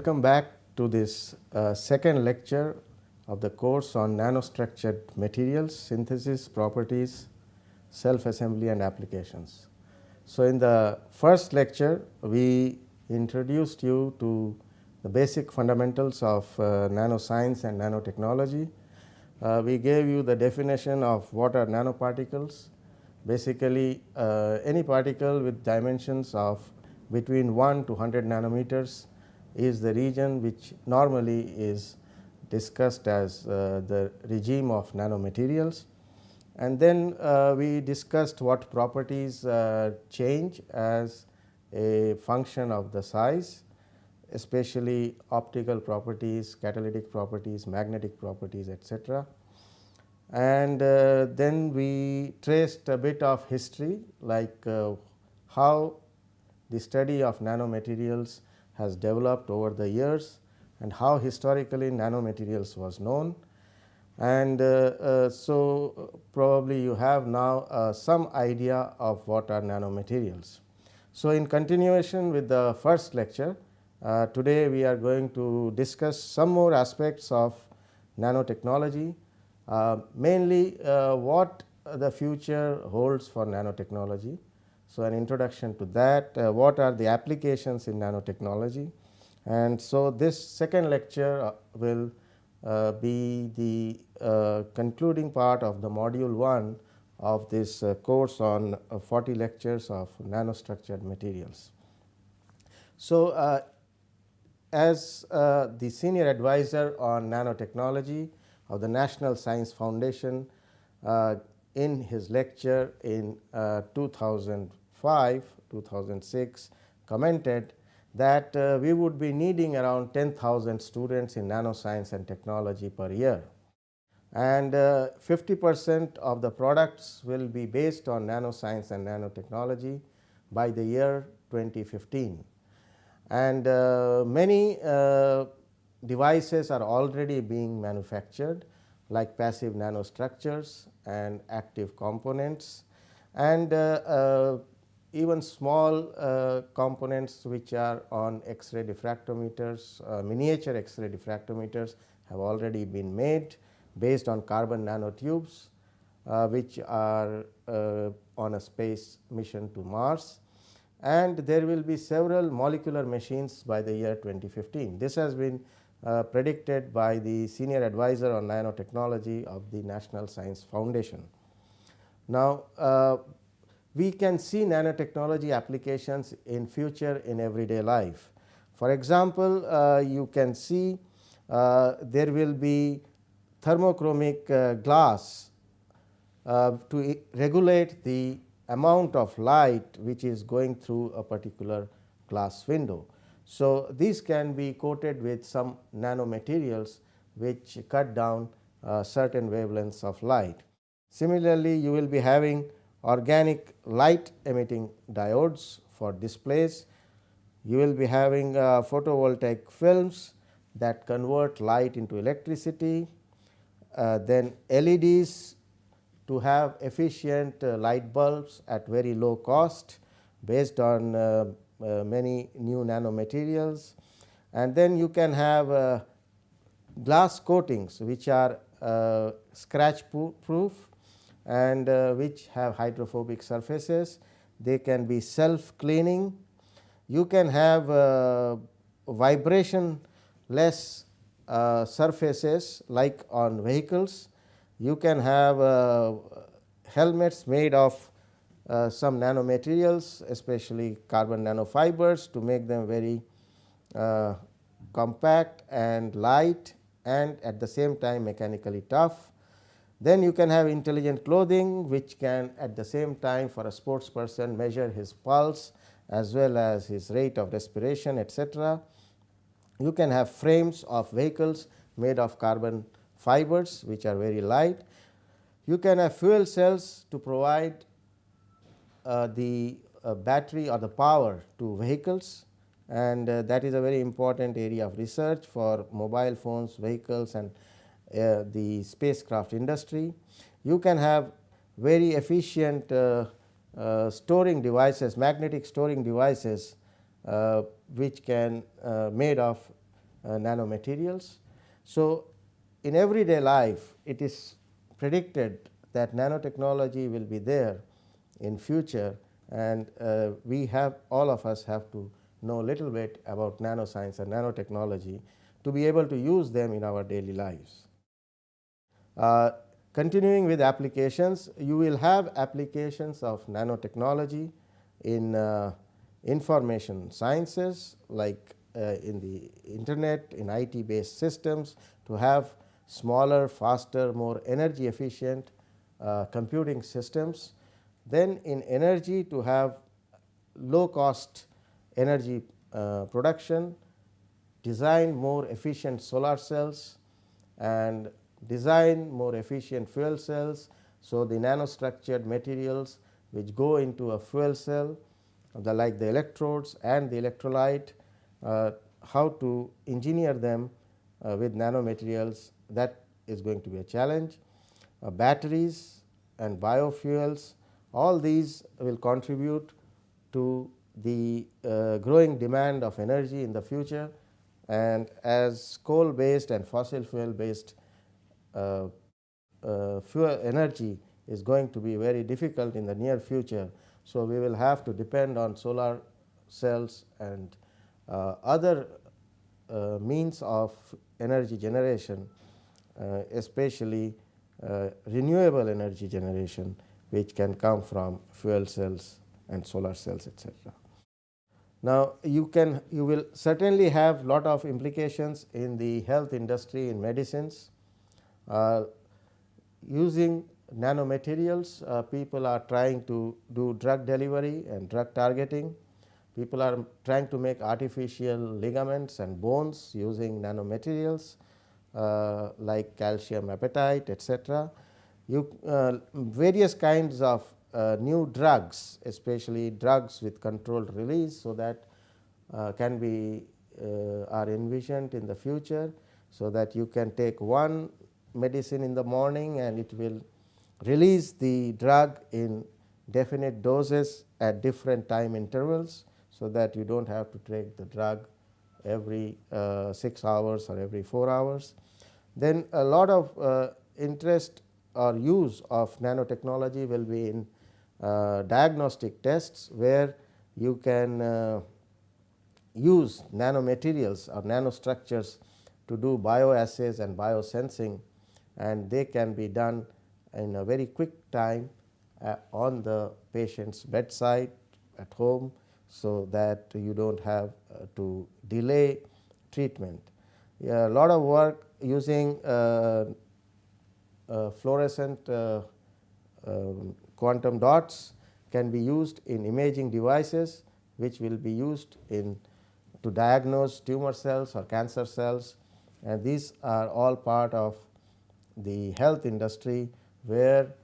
Welcome back to this uh, second lecture of the course on nanostructured materials, synthesis, properties, self-assembly and applications. So, in the first lecture we introduced you to the basic fundamentals of uh, nanoscience and nanotechnology. Uh, we gave you the definition of what are nanoparticles, basically uh, any particle with dimensions of between 1 to 100 nanometers is the region which normally is discussed as uh, the regime of nanomaterials. And then uh, we discussed what properties uh, change as a function of the size especially optical properties, catalytic properties, magnetic properties etc. And uh, then we traced a bit of history like uh, how the study of nanomaterials has developed over the years and how historically nanomaterials was known. And uh, uh so, probably you have now uh, some idea of what are nanomaterials. So, in continuation with the first lecture, uh, today we are going to discuss some more aspects of nanotechnology, uh, mainly uh, what the future holds for nanotechnology. So, an introduction to that, uh, what are the applications in nanotechnology and so this second lecture uh, will uh, be the concluding part of the module 1 of this course on 40 lectures of nanostructured materials. So, as uh, the senior advisor on nanotechnology of the National Science Foundation uh, in his lecture in uh, 2005 2006 commented that uh, we would be needing around 10,000 students in nanoscience and technology per year. And uh, 50 percent of the products will be based on nanoscience and nanotechnology by the year 2015 and uh, many uh, devices are already being manufactured like passive nanostructures and active components. And uh, even small uh, components which are on X-ray diffractometers, uh, miniature X-ray diffractometers have already been made based on carbon nanotubes, uh, which are on a space mission to Mars and there will be several molecular machines by the year 2015. This has been uh, predicted by the senior advisor on nanotechnology of the National Science Foundation. Now, uh, we can see nanotechnology applications in future in everyday life. For example, uh, you can see uh, there will be thermochromic uh, glass uh, to regulate the amount of light which is going through a particular glass window. So, these can be coated with some nanomaterials which cut down uh, certain wavelengths of light. Similarly, you will be having organic light emitting diodes for displays. You will be having uh, photovoltaic films that convert light into electricity, uh, then LEDs to have efficient uh, light bulbs at very low cost based on uh, uh, many new nanomaterials. And then you can have glass coatings which are scratch proof and which have hydrophobic surfaces. They can be self cleaning. You can have vibration less uh, surfaces like on vehicles you can have uh, helmets made of uh, some nanomaterials especially carbon nanofibers to make them very uh, compact and light and at the same time mechanically tough. Then you can have intelligent clothing which can at the same time for a sports person measure his pulse as well as his rate of respiration etc. You can have frames of vehicles made of carbon fibers which are very light. You can have fuel cells to provide uh, the uh, battery or the power to vehicles and uh, that is a very important area of research for mobile phones, vehicles and uh, the spacecraft industry. You can have very efficient uh, uh, storing devices, magnetic storing devices which can made of uh, nanomaterials. So, in everyday life it is predicted that nanotechnology will be there in future and uh, we have all of us have to know little bit about nanoscience and nanotechnology to be able to use them in our daily lives. Uh, continuing with applications, you will have applications of nanotechnology in uh, information sciences like uh, in the internet, in IT based systems to have smaller, faster, more energy efficient uh, computing systems. Then in energy to have low cost energy uh, production, design more efficient solar cells and design more efficient fuel cells. So, the nanostructured materials which go into a fuel cell the like the electrodes and the electrolyte uh, how to engineer them uh, with nanomaterials that is going to be a challenge. Uh, batteries and biofuels all these will contribute to the uh, growing demand of energy in the future and as coal based and fossil fuel based fuel energy is going to be very difficult in the near future. So, we will have to depend on solar cells and uh, other uh, means of energy generation uh, especially uh, renewable energy generation which can come from fuel cells and solar cells etc. Now, you can you will certainly have lot of implications in the health industry in medicines uh, using nanomaterials uh, people are trying to do drug delivery and drug targeting. People are trying to make artificial ligaments and bones using nanomaterials uh, like calcium apatite etc. You uh, various kinds of uh, new drugs especially drugs with controlled release. So, that uh, can be uh, are envisioned in the future. So, that you can take one medicine in the morning and it will release the drug in definite doses at different time intervals. So, that you do not have to take the drug every uh, 6 hours or every 4 hours. Then a lot of uh, interest or use of nanotechnology will be in uh, diagnostic tests, where you can uh, use nanomaterials or nanostructures to do bioassays and biosensing and they can be done in a very quick time uh, on the patient's bedside at home. So, that you do not have uh, to delay treatment. A lot of work using uh, uh fluorescent uh, um, quantum dots can be used in imaging devices which will be used in to diagnose tumor cells or cancer cells and these are all part of the health industry where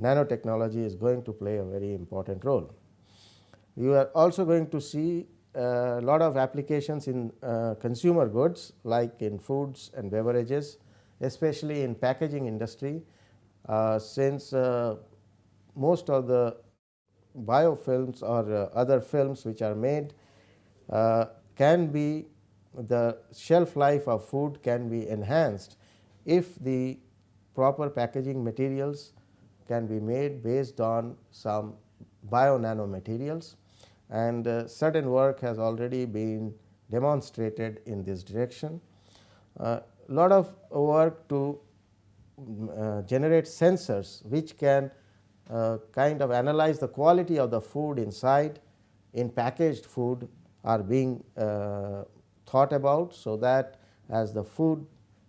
nanotechnology is going to play a very important role. You are also going to see a lot of applications in uh, consumer goods like in foods and beverages especially in packaging industry uh, since uh, most of the biofilms or uh, other films which are made uh, can be the shelf life of food can be enhanced if the proper packaging materials can be made based on some bio nano materials and uh, certain work has already been demonstrated in this direction. A uh, lot of work to uh, generate sensors which can uh, kind of analyze the quality of the food inside in packaged food are being uh, thought about. So, that as the food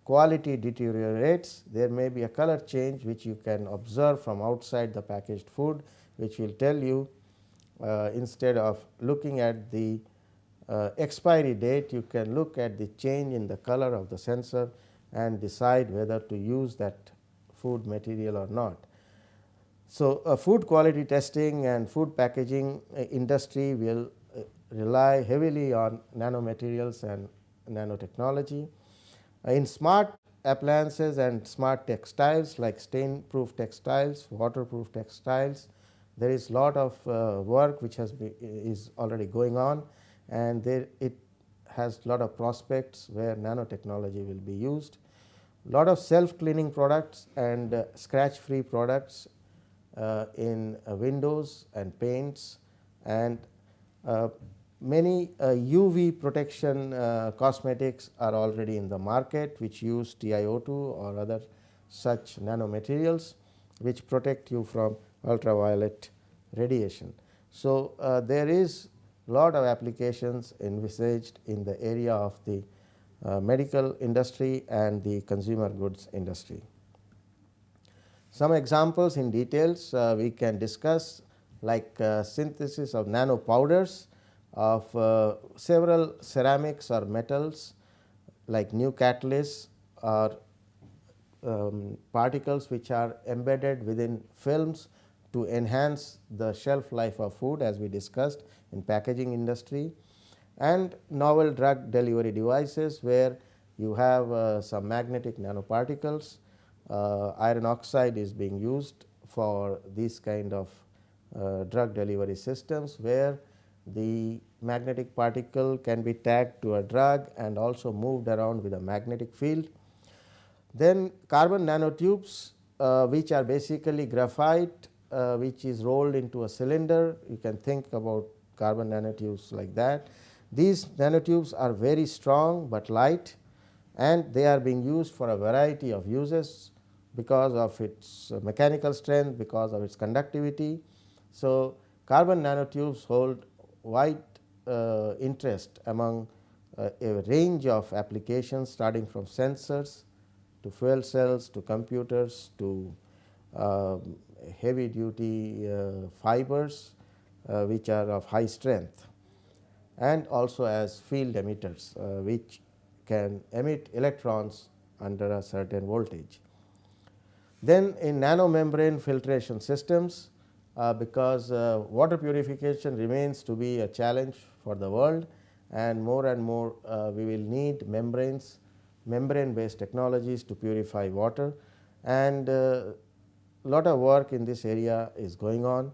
quality deteriorates there may be a color change which you can observe from outside the packaged food which will tell you uh, instead of looking at the uh, expiry date you can look at the change in the color of the sensor and decide whether to use that food material or not. So, uh, food quality testing and food packaging uh, industry will uh, rely heavily on nanomaterials and nanotechnology. Uh, in smart appliances and smart textiles like stain proof textiles, waterproof textiles, there is a lot of uh, work which has is already going on and there it has lot of prospects where nanotechnology will be used. Lot of self cleaning products and uh, scratch free products uh, in uh, windows and paints and uh, many UV protection cosmetics are already in the market which use TiO2 or other such nanomaterials which protect you from ultraviolet radiation. So, uh, there is lot of applications envisaged in the area of the uh, medical industry and the consumer goods industry. Some examples in details uh, we can discuss like uh, synthesis of nano powders of uh, several ceramics or metals like new catalysts or um, particles which are embedded within films to enhance the shelf life of food as we discussed in packaging industry and novel drug delivery devices where you have uh, some magnetic nanoparticles. Uh, iron oxide is being used for these kind of uh, drug delivery systems where the magnetic particle can be tagged to a drug and also moved around with a magnetic field. Then carbon nanotubes uh, which are basically graphite uh, which is rolled into a cylinder you can think about carbon nanotubes like that. These nanotubes are very strong, but light and they are being used for a variety of uses because of its mechanical strength, because of its conductivity. So, carbon nanotubes hold wide uh, interest among uh, a range of applications starting from sensors to fuel cells to computers to uh, heavy duty uh, fibers uh, which are of high strength and also as field emitters uh, which can emit electrons under a certain voltage. Then in nanomembrane filtration systems uh, because uh, water purification remains to be a challenge for the world and more and more uh, we will need membranes membrane based technologies to purify water and uh, lot of work in this area is going on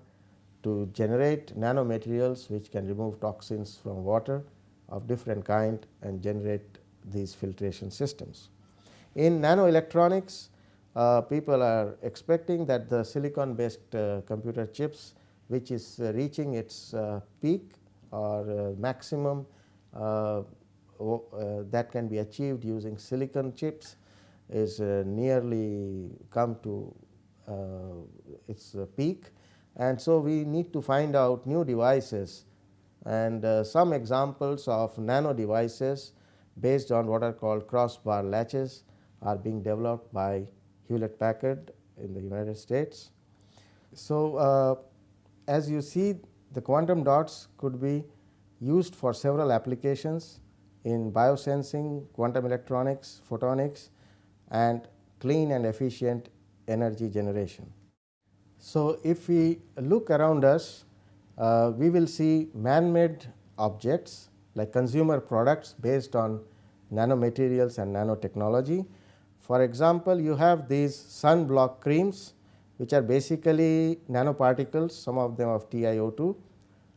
to generate nanomaterials which can remove toxins from water of different kind and generate these filtration systems. In nanoelectronics, uh, people are expecting that the silicon based uh, computer chips which is uh, reaching its uh, peak or uh, maximum that can be achieved using silicon chips is nearly come to its peak. And so we need to find out new devices and uh, some examples of nano devices based on what are called crossbar latches are being developed by Hewlett Packard in the United States. So, uh, as you see the quantum dots could be used for several applications in biosensing, quantum electronics, photonics and clean and efficient energy generation. So, if we look around us, uh, we will see man-made objects like consumer products based on nanomaterials and nanotechnology. For example, you have these sunblock creams which are basically nanoparticles, some of them of TiO2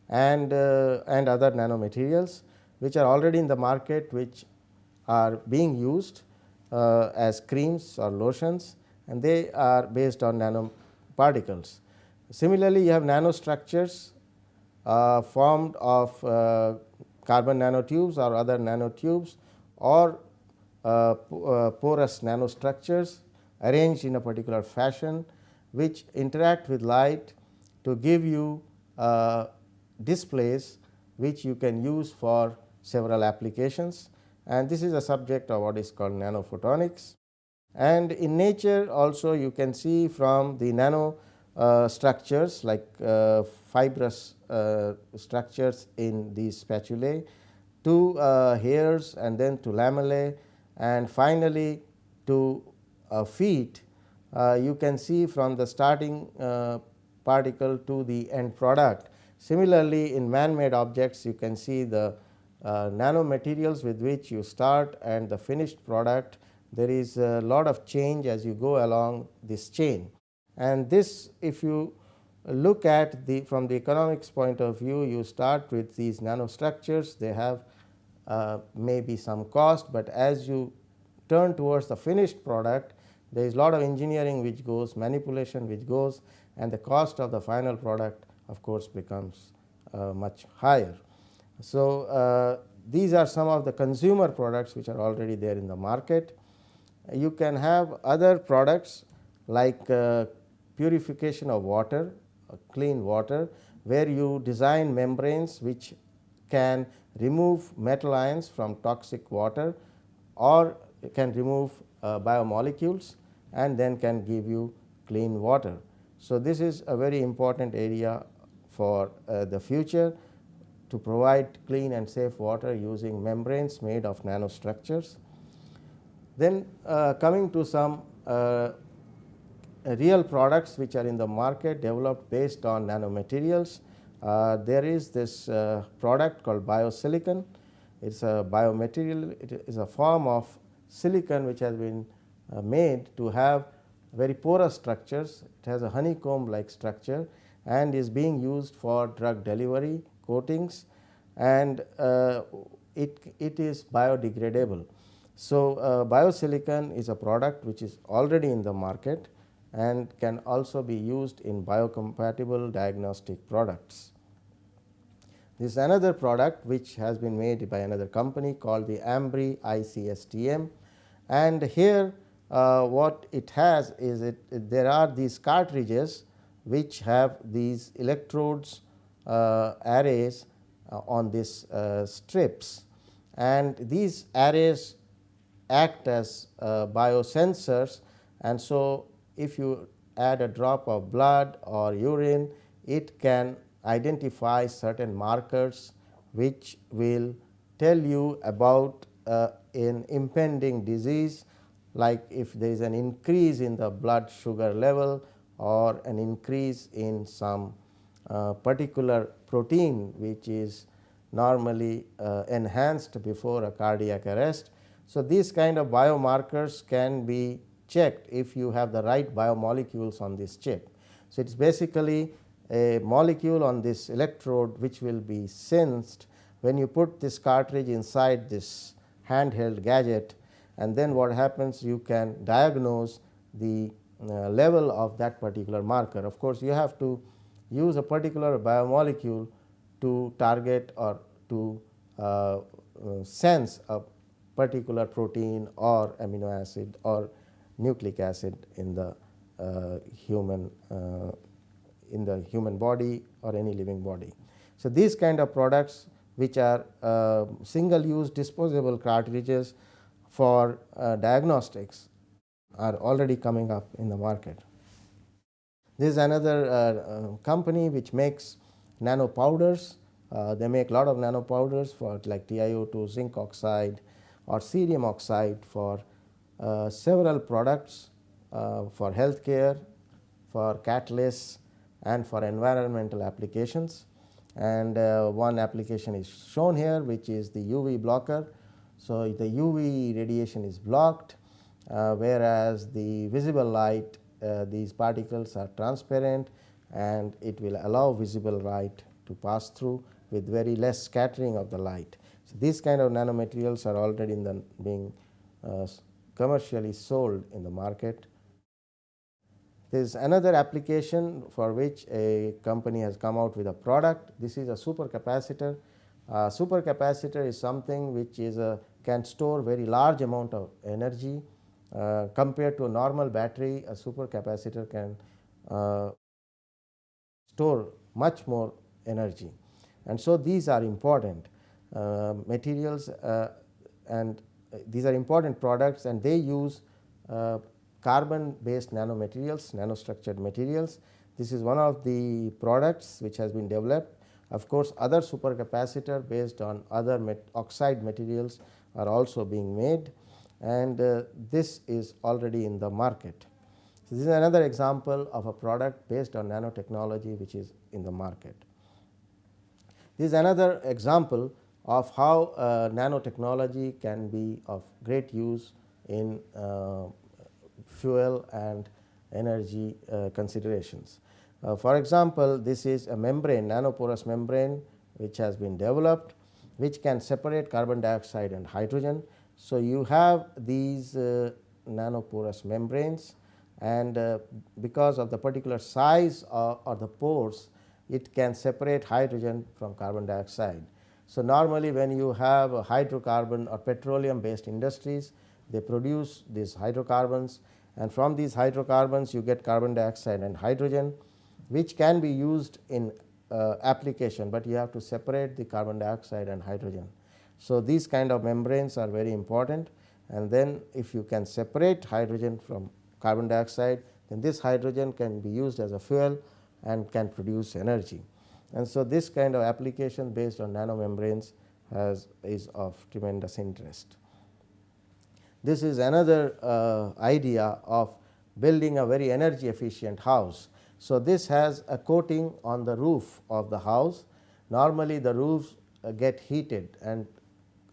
and, uh, and other nanomaterials which are already in the market which are being used uh, as creams or lotions and they are based on nanoparticles. Similarly, you have nanostructures uh, formed of uh, carbon nanotubes or other nanotubes or porous nanostructures arranged in a particular fashion which interact with light to give you uh, displays which you can use for several applications and this is a subject of what is called nanophotonics. And in nature also you can see from the nano uh, structures like uh, fibrous uh, structures in these spatulae to uh, hairs and then to lamellae and finally to uh, feet uh, you can see from the starting particle to the end product. Similarly, in man made objects you can see the nanomaterials with which you start and the finished product there is a lot of change as you go along this chain. And this if you look at the from the economics point of view, you start with these nanostructures, they have uh, may be some cost, but as you turn towards the finished product there is lot of engineering which goes manipulation which goes and the cost of the final product of course becomes uh, much higher. So, uh, these are some of the consumer products which are already there in the market. You can have other products like uh, purification of water, uh, clean water where you design membranes which can remove metal ions from toxic water or can remove uh, biomolecules and then can give you clean water. So, this is a very important area for uh, the future to provide clean and safe water using membranes made of nanostructures. Then uh, coming to some uh, real products which are in the market developed based on nanomaterials. Uh, there is this uh, product called biosilicon. It is a biomaterial, it is a form of silicon which has been uh, made to have very porous structures. It has a honeycomb like structure and is being used for drug delivery coatings and uh, it, it is biodegradable. So, uh, biosilicon is a product which is already in the market and can also be used in biocompatible diagnostic products. This is another product which has been made by another company called the Ambri ICSTM and here uh, what it has is it, it, there are these cartridges which have these electrodes uh, arrays uh, on these uh, strips. And these arrays act as uh, biosensors. And so if you add a drop of blood or urine it can identify certain markers which will tell you about uh, an impending disease like if there is an increase in the blood sugar level or an increase in some uh, particular protein which is normally uh, enhanced before a cardiac arrest. So, these kind of biomarkers can be checked if you have the right biomolecules on this chip. So, it is basically a molecule on this electrode which will be sensed when you put this cartridge inside this handheld gadget and then what happens you can diagnose the uh, level of that particular marker. Of course, you have to use a particular biomolecule to target or to uh, uh, sense a particular protein or amino acid or nucleic acid in the uh, human uh, in the human body or any living body. So, these kind of products which are uh, single use disposable cartridges for uh, diagnostics are already coming up in the market. This is another uh, company which makes nano powders. they make a lot of nano powders for like TiO2, zinc oxide or cerium oxide for uh, several products uh, for healthcare, for catalysts and for environmental applications. And uh, one application is shown here which is the UV blocker. So, the UV radiation is blocked whereas the visible light these particles are transparent and it will allow visible light to pass through with very less scattering of the light. So, these kind of nanomaterials are already in the being uh, commercially sold in the market. There is another application for which a company has come out with a product. This is a supercapacitor. Uh, supercapacitor is something which is a can store very large amount of energy uh, compared to a normal battery. A supercapacitor can uh, store much more energy, and so these are important uh, materials uh, and these are important products and they use uh, carbon based nanomaterials, nanostructured materials. This is one of the products which has been developed. Of course, other supercapacitor based on other oxide materials are also being made and uh, this is already in the market. So, this is another example of a product based on nanotechnology which is in the market. This is another example of how uh, nanotechnology can be of great use in uh, fuel and energy uh, considerations. For example, this is a membrane nanoporous membrane which has been developed which can separate carbon dioxide and hydrogen. So, you have these nanoporous membranes and uh, because of the particular size or, the pores it can separate hydrogen from carbon dioxide. So, normally when you have a hydrocarbon or petroleum based industries they produce these hydrocarbons and from these hydrocarbons you get carbon dioxide and hydrogen which can be used in uh, application, but you have to separate the carbon dioxide and hydrogen. So, these kind of membranes are very important and then if you can separate hydrogen from carbon dioxide then this hydrogen can be used as a fuel and can produce energy. And so, this kind of application based on nanomembranes has is of tremendous interest. This is another uh, idea of building a very energy efficient house. So, this has a coating on the roof of the house. Normally, the roofs uh, get heated and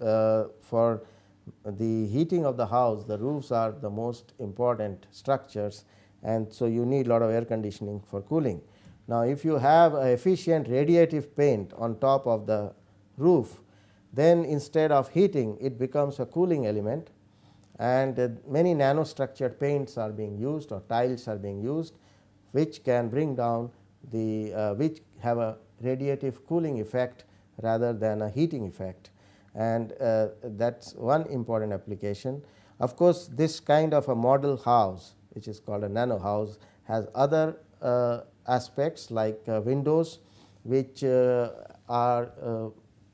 uh, for the heating of the house, the roofs are the most important structures and so you need a lot of air conditioning for cooling. Now, if you have a efficient radiative paint on top of the roof, then instead of heating it becomes a cooling element and uh, many nanostructured paints are being used or tiles are being used which can bring down the uh, which have a radiative cooling effect rather than a heating effect and uh, that is one important application. Of course, this kind of a model house which is called a nano house has other Uh, aspects like uh, windows which uh, are uh,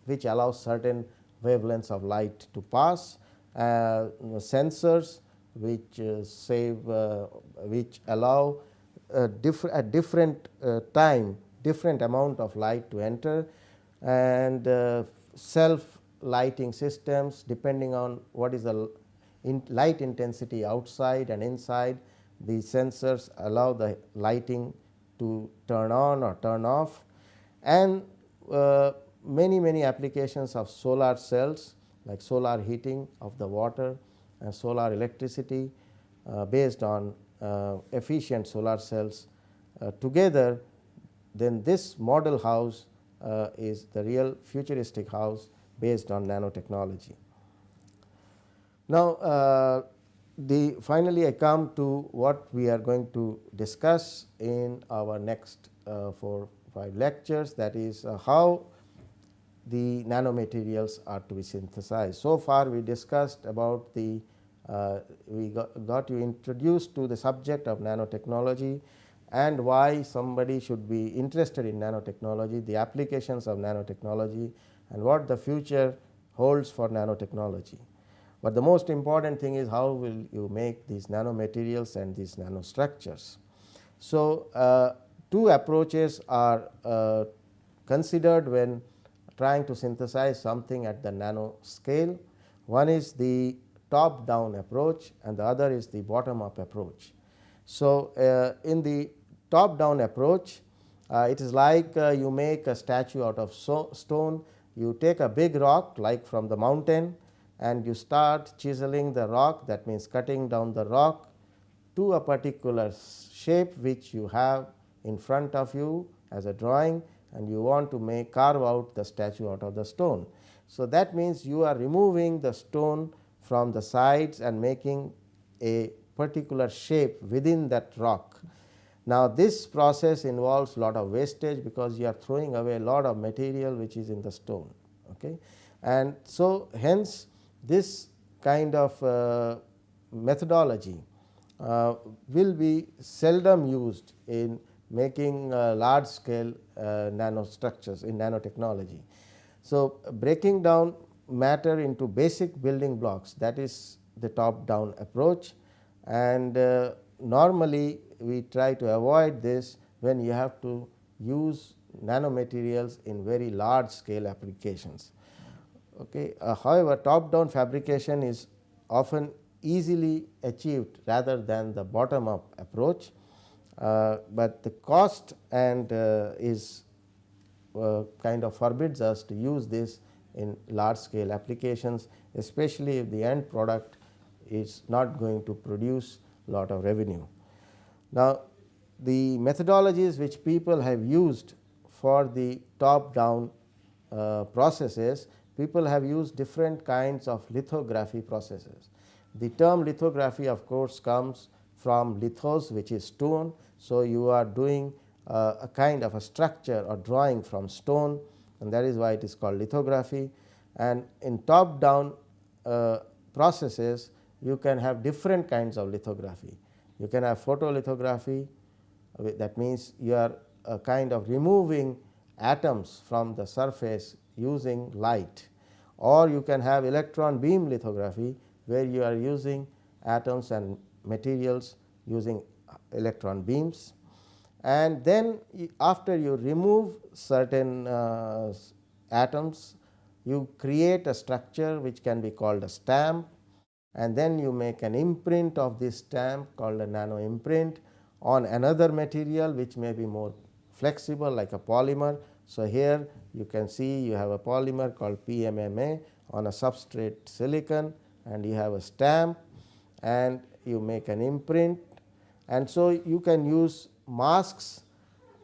which allow certain wavelengths of light to pass, uh, sensors which uh, save which allow diff different time different amount of light to enter and self lighting systems depending on what is the in light intensity outside and inside the sensors allow the lighting to turn on or turn off and uh, many many applications of solar cells like solar heating of the water and solar electricity uh, based on uh, efficient solar cells uh, together then this model house uh, is the real futuristic house based on nanotechnology. Now, uh, the finally, I come to what we are going to discuss in our next uh, 4 5 lectures that is uh, how the nanomaterials are to be synthesized. So far we discussed about the uh, we got, got you introduced to the subject of nanotechnology and why somebody should be interested in nanotechnology, the applications of nanotechnology and what the future holds for nanotechnology. But the most important thing is how will you make these nanomaterials and these nanostructures. So, uh, two approaches are uh, considered when trying to synthesize something at the nano scale. One is the top down approach and the other is the bottom up approach. So, uh, in the top down approach uh, it is like uh, you make a statue out of so stone you take a big rock like from the mountain and you start chiseling the rock that means cutting down the rock to a particular shape which you have in front of you as a drawing and you want to make carve out the statue out of the stone. So, that means you are removing the stone from the sides and making a particular shape within that rock. Now, this process involves a lot of wastage because you are throwing away a lot of material which is in the stone. Okay. And so, hence this kind of uh, methodology uh, will be seldom used in making uh, large scale nanostructures in nanotechnology. So, breaking down matter into basic building blocks that is the top down approach and uh, normally we try to avoid this when you have to use nanomaterials in very large scale applications. Okay. Uh, however, top down fabrication is often easily achieved rather than the bottom up approach, uh, but the cost and uh, is uh, kind of forbids us to use this in large scale applications especially if the end product is not going to produce lot of revenue. Now, the methodologies which people have used for the top down uh, processes, people have used different kinds of lithography processes. The term lithography of course comes from lithos which is stone. So, you are doing uh, a kind of a structure or drawing from stone and that is why it is called lithography and in top down uh, processes you can have different kinds of lithography. You can have photolithography that means you are a kind of removing atoms from the surface using light or you can have electron beam lithography where you are using atoms and materials using electron beams. And then after you remove certain uh, atoms you create a structure which can be called a stamp and then you make an imprint of this stamp called a nano imprint on another material which may be more flexible like a polymer. So, here you can see you have a polymer called PMMA on a substrate silicon and you have a stamp and you make an imprint and so you can use masks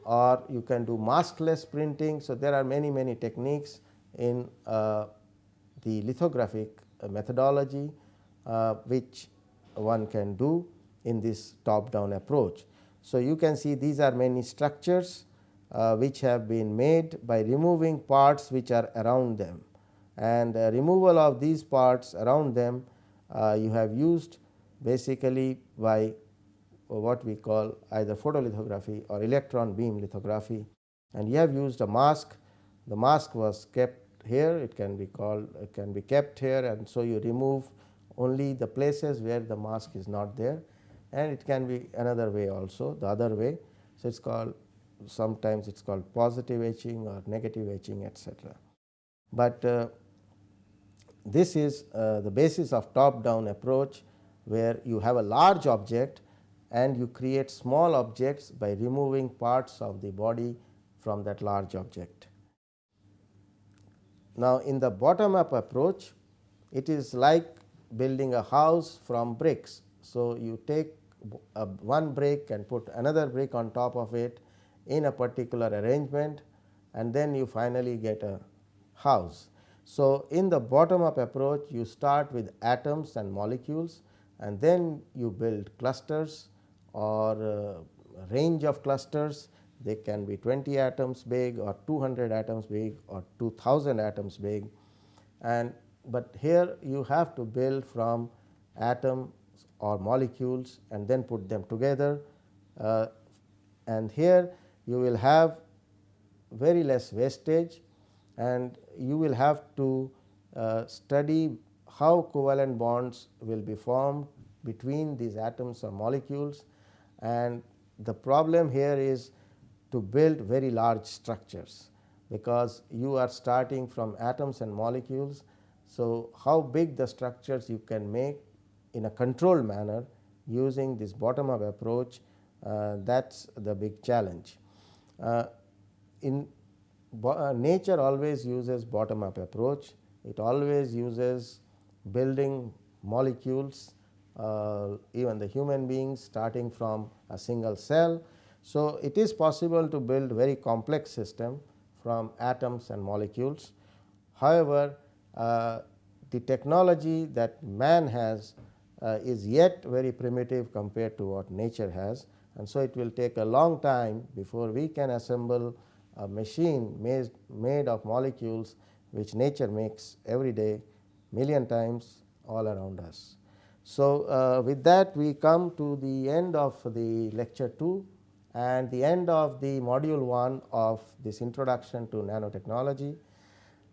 or you can do maskless printing. So, there are many many techniques in uh, the lithographic methodology uh, which one can do in this top down approach. So, you can see these are many structures which have been made by removing parts which are around them. And uh, removal of these parts around them uh, you have used basically by what we call either photolithography or electron beam lithography. And you have used a mask. The mask was kept here. It can be called it can be kept here. And so you remove only the places where the mask is not there. And it can be another way also the other way. So, it is called sometimes it is called positive etching or negative etching etc. But uh, this is uh, the basis of top down approach where you have a large object and you create small objects by removing parts of the body from that large object. Now, in the bottom up approach it is like building a house from bricks. So, you take a one brick and put another brick on top of it in a particular arrangement and then you finally get a house. So, in the bottom up approach you start with atoms and molecules and then you build clusters or range of clusters. They can be 20 atoms big or 200 atoms big or 2000 atoms big. And but here you have to build from atoms or molecules and then put them together. Uh, and here you will have very less wastage and you will have to uh, study how covalent bonds will be formed between these atoms or molecules and the problem here is to build very large structures because you are starting from atoms and molecules so, how big the structures you can make in a controlled manner using this bottom up approach uh, that is the big challenge. Uh, in uh, nature always uses bottom up approach, it always uses building molecules uh, even the human beings starting from a single cell. So, it is possible to build very complex system from atoms and molecules. However, uh, the technology that man has uh, is yet very primitive compared to what nature has and so it will take a long time before we can assemble a machine made, made of molecules which nature makes every day million times all around us. So, uh, with that we come to the end of the lecture 2 and the end of the module 1 of this introduction to nanotechnology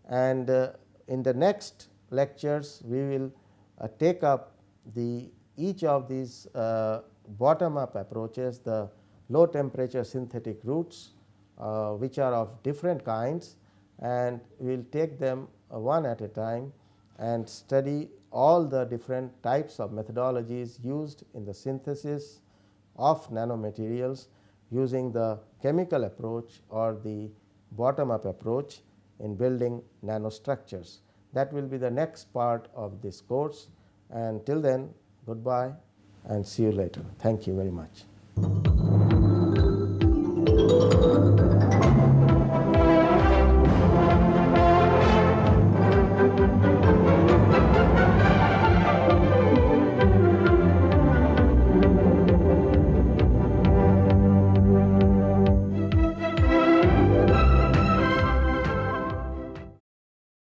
and uh, in the next lectures we will uh, take up the each of these uh, bottom up approaches the low temperature synthetic routes uh, which are of different kinds and we will take them uh, one at a time and study all the different types of methodologies used in the synthesis of nanomaterials using the chemical approach or the bottom up approach in building nanostructures. That will be the next part of this course and till then goodbye and see you later. Thank you very much.